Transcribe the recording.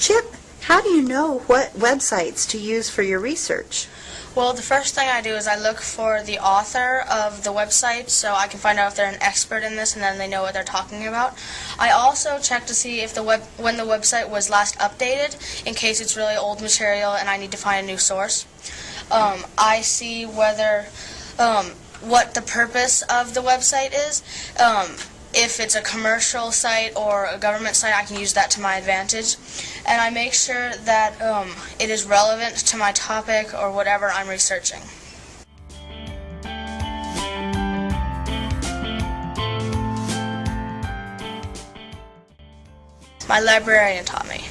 Chip, how do you know what websites to use for your research? Well, the first thing I do is I look for the author of the website so I can find out if they're an expert in this and then they know what they're talking about. I also check to see if the web when the website was last updated in case it's really old material and I need to find a new source. Um, I see whether um, what the purpose of the website is. Um, if it's a commercial site or a government site, I can use that to my advantage. And I make sure that um, it is relevant to my topic or whatever I'm researching. My librarian taught me.